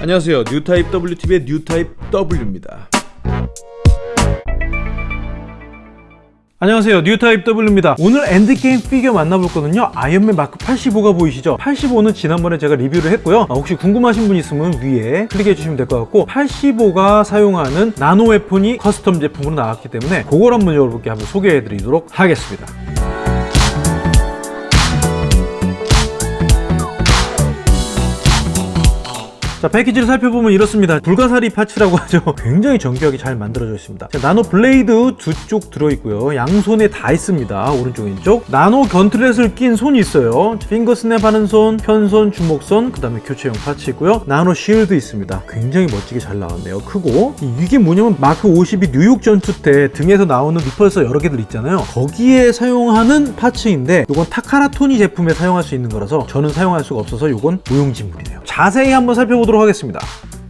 안녕하세요. 뉴타입 WTV의 뉴타입 W입니다. 안녕하세요. 뉴타입 W입니다. 오늘 엔드게임 피규어 만나볼 거는요. 아이언맨 마크 85가 보이시죠? 85는 지난번에 제가 리뷰를 했고요. 아, 혹시 궁금하신 분 있으면 위에 클릭해 주시면 될 것 같고 85가 사용하는 나노 weapon이 custom 제품으로 나왔기 때문에 그걸 한번 여러분께 한번 소개해 드리도록 하겠습니다 자 패키지를 살펴보면 이렇습니다. 불가사리 parts라고 하죠. 굉장히 정교하게 잘 만들어져 있습니다. 자, 나노 blade 두 쪽 들어있고요. 양손에 다 있습니다. 오른쪽 왼쪽. 나노 gauntlet을 낀 손이 있어요. finger snap 하는 손 편손 주먹손 그 다음에 교체용 parts 있고요. 나노 shield 있습니다. 굉장히 멋지게 잘 나왔네요. 크고. 이게 뭐냐면 마크 52 뉴욕 전투 때 등에서 나오는 repulsor 여러 개들 있잖아요. 거기에 사용하는 parts인데 이건 타카라토미 제품에 사용할 수 있는 거라서 저는 사용할 수가 없어서 이건 무용지물이네요. 자세히 한번 살펴보도록 보도록 하겠습니다.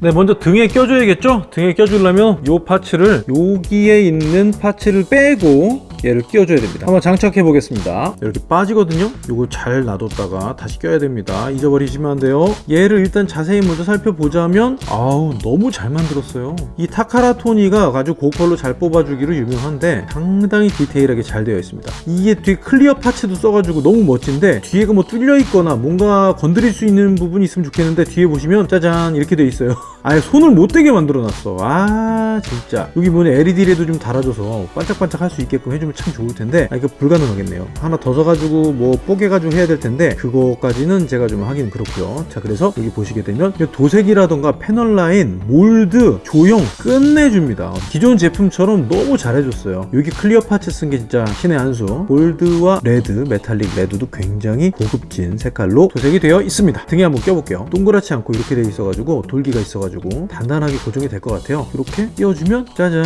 네 먼저 등에 껴줘야겠죠? 등에 껴주려면 이 parts를 여기에 있는 parts를 빼고 얘를 끼워줘야 됩니다. 한번 장착해 보겠습니다. 이렇게 빠지거든요. 이거 잘 놔뒀다가 다시 껴야 됩니다. 잊어버리시면 안 돼요. 얘를 일단 자세히 먼저 살펴보자면 아우 너무 잘 만들었어요. 이 타카라토니가 아주 고퀄로 잘 뽑아주기로 유명한데 상당히 디테일하게 잘 되어 있습니다. 이게 뒤에 clear parts도 써가지고 너무 멋진데 뒤에가 뭐 뚫려 있거나 뭔가 건드릴 수 있는 부분이 있으면 좋겠는데 뒤에 보시면 짜잔 이렇게 되어 있어요 아예 손을 못 대게 만들어 놨어. 아 진짜. 여기 뭐냐 LED라도 좀 달아줘서 반짝반짝 할 수 있게끔 해주면 참 좋을 텐데. 아 이거 불가능하겠네요. 하나 더 써가지고 뭐 뽀개가지고 해야 될 텐데 그거까지는 제가 좀 하긴 그렇고요. 자 그래서 여기 보시게 되면 도색이라던가 패널 라인 몰드 조형 끝내줍니다. 기존 제품처럼 너무 잘해줬어요. 여기 clear parts 쓴 게 진짜 신의 한수. 골드와 red metallic red도 굉장히 고급진 색깔로 도색이 되어 있습니다. 등에 한번 껴볼게요. 동그랗지 않고 이렇게 되어 있어가지고 돌기가 있어가지고 단단하게 고정이 될 것 같아요. 이렇게 띄워주면 짜잔.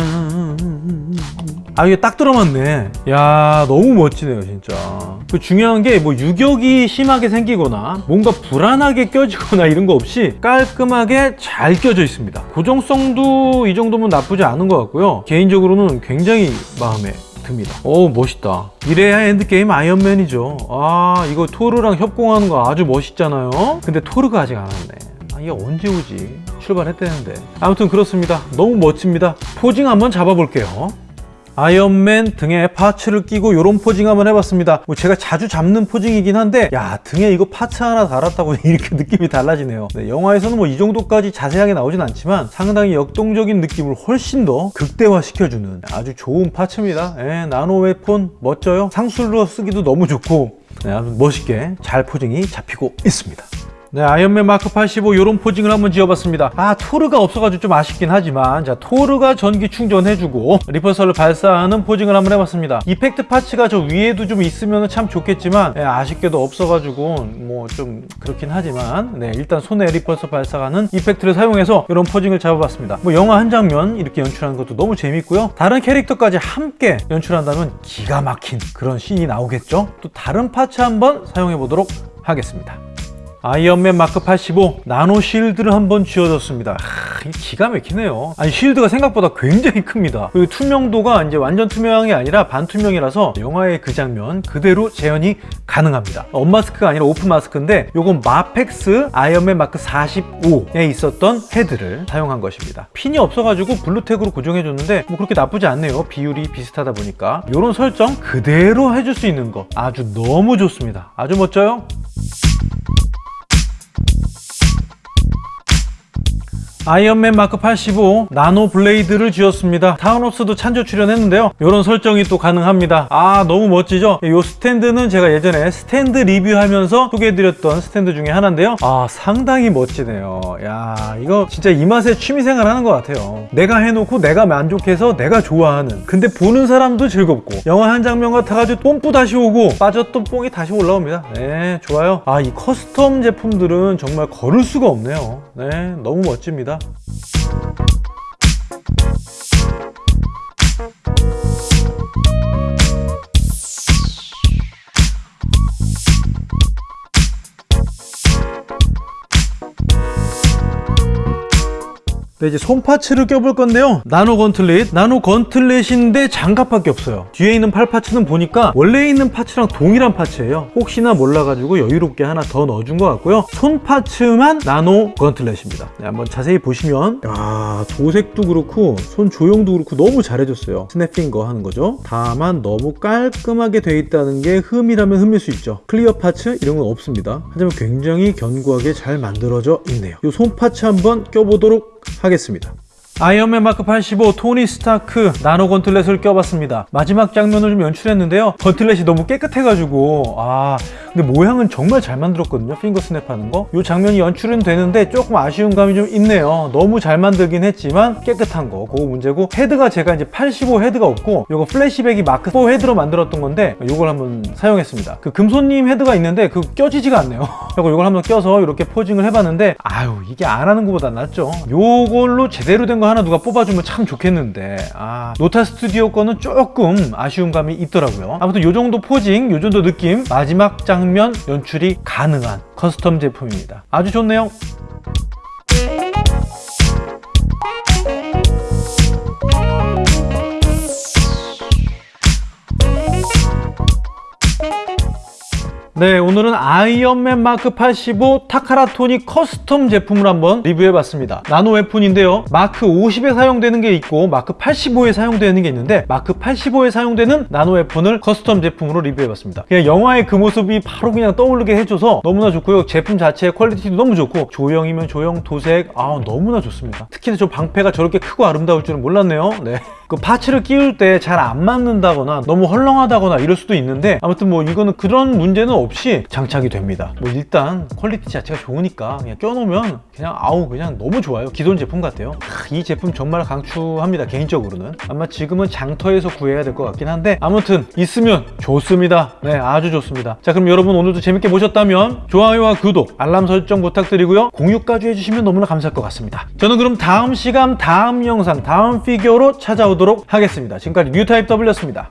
아 이게 딱 들어맞네. 야 너무 멋지네요 진짜. 그 중요한 게 뭐 유격이 심하게 생기거나 뭔가 불안하게 껴지거나 이런 거 없이 깔끔하게 잘 껴져 있습니다. 고정성도 이 정도면 나쁘지 않은 것 같고요. 개인적으로는 굉장히 마음에 듭니다. 오 멋있다. 이래야 엔드게임 아이언맨이죠. 아 이거 토르랑 협공하는 거 아주 멋있잖아요. 근데 토르가 아직 안 왔네. 아, 이게 언제 오지? 출발했다는데. 아무튼 그렇습니다. 너무 멋집니다. posing 한번 잡아볼게요. 아이언맨 등에 parts를 끼고 이런 posing 한번 해봤습니다. 뭐 제가 자주 잡는 posing이긴 한데 야 등에 이거 parts 하나 달았다고 이렇게 느낌이 달라지네요. 네, 영화에서는 뭐 이 정도까지 자세하게 나오진 않지만 상당히 역동적인 느낌을 훨씬 더 극대화 시켜주는 아주 좋은 parts입니다. 예, nano weapon 멋져요. 상술로 쓰기도 너무 좋고. 네, 멋있게 잘 posing이 잡히고 있습니다 네, 아이언맨 마크 85 이런 posing을 한번 지어봤습니다. 아, 토르가 없어가지고 좀 아쉽긴 하지만 자, 토르가 전기 충전해주고 repulsor를 발사하는 posing을 한번 해봤습니다. effect parts가 저 위에도 좀 있으면 참 좋겠지만 네, 아쉽게도 없어가지고 뭐 좀 그렇긴 하지만 네, 일단 손에 repulsor 발사하는 effect를 사용해서 이런 posing을 잡아봤습니다. 뭐 영화 한 장면 이렇게 연출하는 것도 너무 재밌고요. 다른 캐릭터까지 함께 연출한다면 기가 막힌 그런 scene이 나오겠죠. 또 다른 parts 한번 사용해 보도록 하겠습니다. 아이언맨 마크 85 nano shield를 한번 쥐어줬습니다. 하, 기가 막히네요. 아니 shield가 생각보다 굉장히 큽니다. 그리고 투명도가 이제 완전 투명이 아니라 반투명이라서 영화의 그 장면 그대로 재현이 가능합니다. unmask가 아니라 open mask인데 요건 마펙스 아이언맨 마크 45에 있었던 헤드를 사용한 것입니다. 핀이 없어가지고 블루텍으로 고정해줬는데 뭐 그렇게 나쁘지 않네요. 비율이 비슷하다 보니까. 이런 설정 그대로 해줄 수 있는 거 아주 너무 좋습니다. 아주 멋져요 아이언맨 마크 85 nano blade를 쥐었습니다. 타노스도 찬조 출연했는데요. 이런 설정이 또 가능합니다. 아 너무 멋지죠? 이 스탠드는 제가 예전에 스탠드 리뷰하면서 소개해드렸던 스탠드 중에 하나인데요. 아 상당히 멋지네요. 야 이거 진짜 이 맛에 취미생활 하는 것 같아요. 내가 해놓고 내가 만족해서 내가 좋아하는. 근데 보는 사람도 즐겁고. 영화 한 장면 같아가지고 뽐뿌 다시 오고 빠졌던 뽕이 다시 올라옵니다. 네 좋아요. 아 이 custom 제품들은 정말 거를 수가 없네요. 네 너무 멋집니다 끝입니다. 네, 이제 손 parts를 껴볼 건데요. nano gauntlet, nano gauntlet인데 장갑밖에 없어요. 뒤에 있는 팔 parts는 보니까 원래 있는 parts랑 동일한 parts예요. 혹시나 몰라가지고 여유롭게 하나 더 넣어준 것 같고요. 손 parts만 nano gauntlet입니다. 네, 한번 자세히 보시면 야 도색도 그렇고 손 조형도 그렇고 너무 잘해줬어요. snap finger 하는 거죠. 다만 너무 깔끔하게 돼 있다는 게 흠이라면 흠일 수 있죠. clear parts 이런 건 없습니다. 하지만 굉장히 견고하게 잘 만들어져 있네요. 이 손 parts 한번 껴보도록 하겠습니다. 아이언맨 마크 85 토니 스타크 nano gauntlet을 껴봤습니다. 마지막 장면을 좀 연출했는데요. gauntlet이 너무 깨끗해가지고 아 근데 모양은 정말 잘 만들었거든요. finger snap하는 거. 이 장면이 연출은 되는데 조금 아쉬운 감이 좀 있네요. 너무 잘 만들긴 했지만 깨끗한 거 그거 문제고 헤드가 제가 이제 85 헤드가 없고 이거 플래시백이 마크 4 헤드로 만들었던 건데 이걸 한번 사용했습니다. 그 금손님 헤드가 있는데 그 껴지지가 않네요. 그리고 이걸 한번 껴서 이렇게 posing을 해봤는데 아유 이게 안 하는 것보다 낫죠. 요걸로 제대로 된거 하나 누가 뽑아주면 참 좋겠는데 아 노타 스튜디오 거는 조금 아쉬운 감이 있더라고요. 아무튼 요 정도 posing, 요 정도 느낌 마지막 장면 연출이 가능한 custom 제품입니다. 아주 좋네요. 네, 오늘은 아이언맨 마크 85 타카라토니 custom 제품을 한번 리뷰해봤습니다. nano weapon인데요. 마크 50에 사용되는 게 있고 마크 85에 사용되는 게 있는데 마크 85에 사용되는 nano weapon을 custom 제품으로 리뷰해봤습니다. 그냥 영화의 그 모습이 바로 그냥 떠오르게 해줘서 너무나 좋고요. 제품 자체의 quality도 너무 좋고 조형이면 조형, 도색 아 너무나 좋습니다. 특히나 저 방패가 저렇게 크고 아름다울 줄은 몰랐네요. 네. 그 parts를 끼울 때 잘 안 맞는다거나 너무 헐렁하다거나 이럴 수도 있는데 아무튼 뭐 이거는 그런 문제는 없이 장착이 됩니다. 뭐 일단 quality 자체가 좋으니까 그냥 껴놓으면 그냥 아우 그냥 너무 좋아요. 기존 제품 같아요. 하, 이 제품 정말 강추합니다 개인적으로는. 아마 지금은 장터에서 구해야 될 것 같긴 한데 아무튼 있으면 좋습니다. 네 아주 좋습니다. 자 그럼 여러분 오늘도 재밌게 보셨다면 좋아요와 구독 알람 설정 부탁드리고요. 공유까지 해주시면 너무나 감사할 것 같습니다. 저는 그럼 다음 시간 다음 영상 다음 피규어로 찾아오 도록 하겠습니다. 지금까지 뉴타입 W였습니다